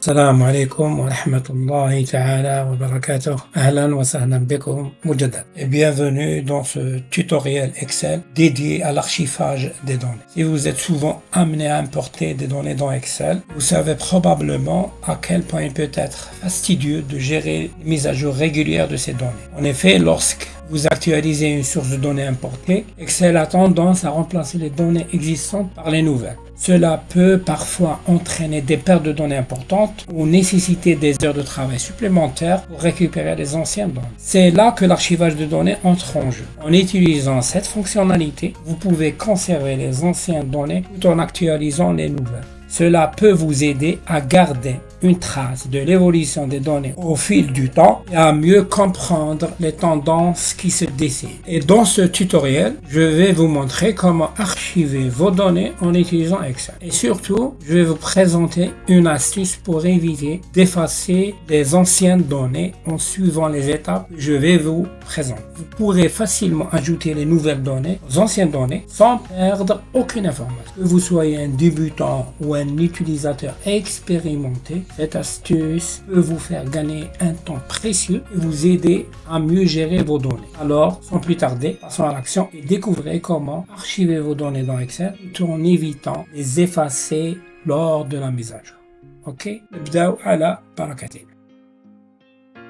السلام عليكم ورحمة الله تعالى وبركاته أهلا وسهلا بكم مجددا et bienvenue dans ce tutoriel Excel dédié à l'archivage des données. Si vous êtes souvent amené à importer des données dans Excel, vous savez probablement à quel point il peut être fastidieux de gérer les mises à jour régulières de ces données. En effet, lorsque vous actualisez une source de données importée, Excel a tendance à remplacer les données existantes par les nouvelles. Cela peut parfois entraîner des pertes de données importantes ou nécessiter des heures de travail supplémentaires pour récupérer les anciennes données. C'est là que l'archivage de données entre en jeu. En utilisant cette fonctionnalité, vous pouvez conserver les anciennes données tout en actualisant les nouvelles. Cela peut vous aider à garder une trace de l'évolution des données au fil du temps et à mieux comprendre les tendances qui se dessinent. Et dans ce tutoriel, je vais vous montrer comment archiver vos données en utilisant Excel. Et surtout, je vais vous présenter une astuce pour éviter d'effacer les anciennes données en suivant les étapes que je vais vous présenter. Vous pourrez facilement ajouter les nouvelles données aux anciennes données sans perdre aucune information. Que vous soyez un débutant ou un utilisateur expérimenté, cette astuce peut vous faire gagner un temps précieux et vous aider à mieux gérer vos données. Alors, sans plus tarder, passons à l'action et découvrez comment archiver vos données dans Excel tout en évitant les effacer lors de la mise à jour. Ok? À la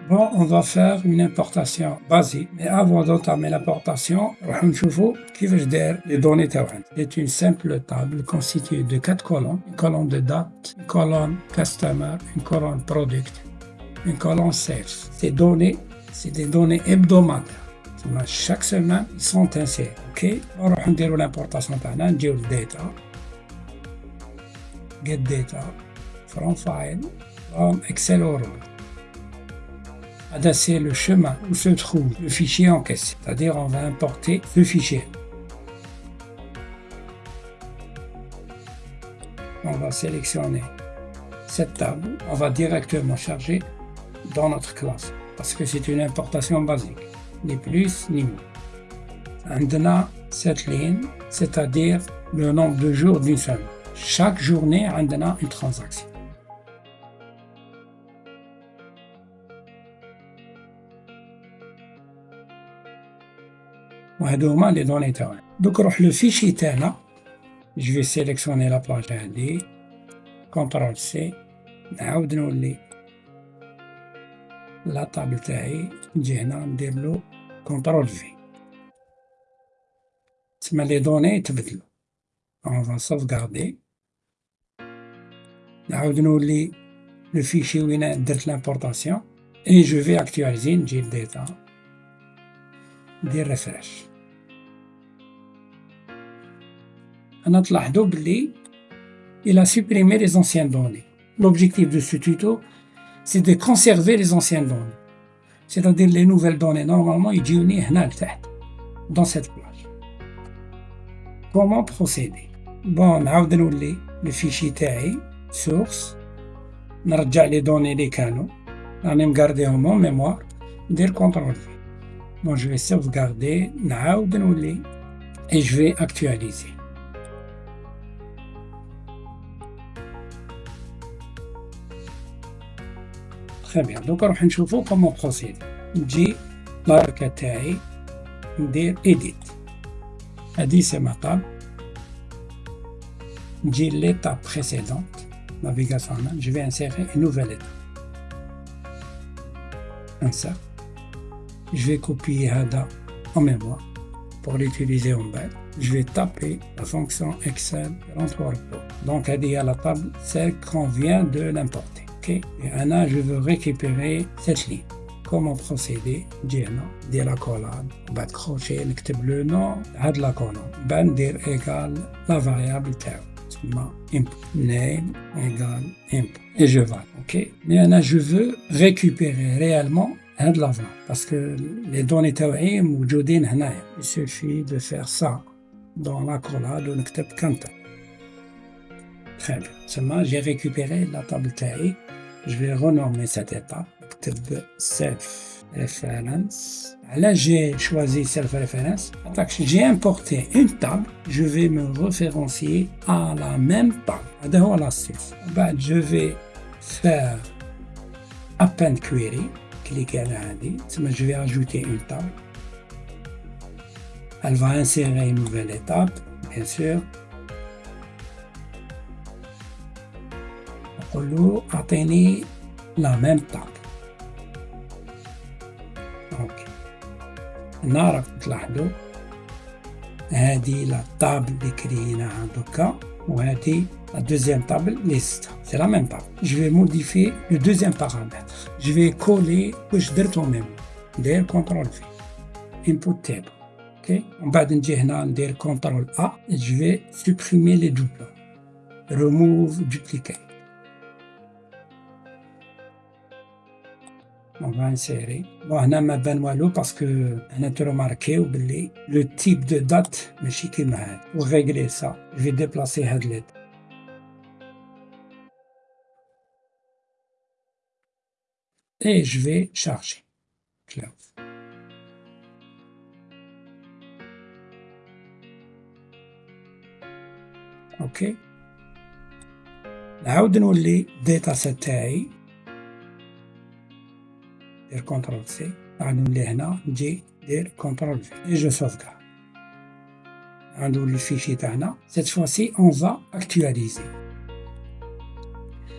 Bon, on va faire une importation basique, mais avant d'entamer l'importation, on va les données C'est une simple table constituée de quatre colonnes, une colonne de date, une colonne customer, une colonne product, une colonne sales. Ces données, c'est des données hebdomadaires. Chaque semaine, ils sont insérés. OK? On va l'importation on le data, get data, from file, from Excel or c'est le chemin où se trouve le fichier en caisse. C'est-à-dire on va importer le fichier. On va sélectionner cette table. On va directement charger dans notre classe parce que c'est une importation basique, ni plus ni moins. On a cette ligne, c'est-à-dire le nombre de jours d'une semaine. Chaque journée, on a une transaction. وهذو هما لي دوني تاعنا دوك نروح لو فيشي تاعنا جو سيليكسيوني لا باج هادي كونترول سي نعاود نولي لا طابل تاعي نجي هنا نديرلو كونترول في تسمى لي دوني يتبدلو اون فا سوفغاردي نعاود نولي لو فيشي وين درت لامبورطاسيون اي جو في اكتواليزي نجي لديتا ندير ريفريش Il a supprimé les anciennes données. L'objectif de ce tuto, c'est de conserver les anciennes données. C'est-à-dire les nouvelles données, normalement, ils dans cette plage. Comment procéder? Bon, on le fichier TAI, source, a les données des canaux, on a gardé en mémoire, dire CTRL V. Bon, je vais sauvegarder, et je vais actualiser. Très bien, donc on va voir comment procéder. نجي الحركة تاعي ندير edit هذه c'est ma table نجي l'étape précédente navigation je vais insérer une nouvelle étape insert je vais copier هذا en mémoire pour l'utiliser en bas je vais taper la fonction Excel 33 donc هذه هي la table celle qu'on vient de l'importer Ok, et Anna, je veux récupérer cette ligne. Comment procéder Diana, dire la colonne, bas de crochet, le nom de la colonne. Ben dire égal la variable terme. input name égale input et je vais ok mais Anna, je veux récupérer réellement un de l'avant parce que les données تاوعي موجودين هنايا il suffit de faire ça dans la collade ونكتب كانتا Très bien. Seulement, j'ai récupéré la table taille. Je vais renommer cette étape. Self Reference. Là, j'ai choisi Self Reference. J'ai importé une table. Je vais me référencier à la même table. la Je vais faire append query, cliquez à l'indi, je vais ajouter une table. Elle va insérer une nouvelle étape, bien sûr. On atteindre la même table. Donc, نعرف تلاحظوا هذه لا table اللي كريناها دوكا وهذه la deuxième table liste. C'est la même table. Je vais modifier le deuxième paramètre. Je vais coller واش درت en même. ندير CTRL V. Input table. OK ومن بعد نجي هنا ندير CTRL A. Je vais supprimer les doublons. Remove duplicate. on va insérer. Bon, هنا ما بان والو باسكو هنا تروماركيو باللي لو تيب دو دات ماشي كيما هاد. Pour régler ça, je vais déplacer هاد ليد. Et je vais charger. Close. اوكي نعاود نولي الداتا سيت تاعي ندير كونترول سي نعاود نولي هنا نجي ندير كونترول في اي جو سوفغارد نعاود نولي الفيشي تاعنا سيت فوسي اون فا اكتواليزي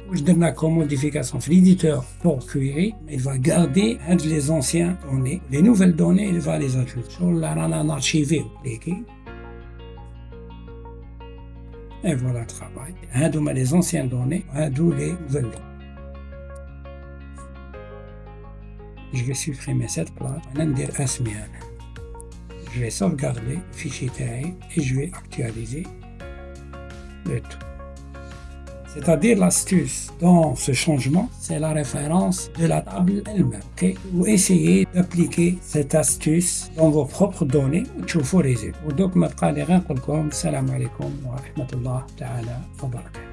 واش درنا كوم موديفيكاسيون في ليديتور بور كويري il va garder les anciens données les nouvelles données il va les ajouter شغل رانا نارشيفيو كليكي Et voilà le travail. هادوما les anciennes données, هادو les nouvelles données. Je vais supprimer cette place. ندير اسمي انا. Je vais sauvegarder le fichier تاعي et je vais actualiser le tout. C'est-à-dire l'astuce dans ce changement, c'est la référence de la table elle-même. Okay? Vous essayez d'appliquer cette astuce dans vos propres données وتشوفوا résultat. ودوك ما بقى لي غير نقول لكم السلام عليكم ورحمة الله تعالى وبركاته.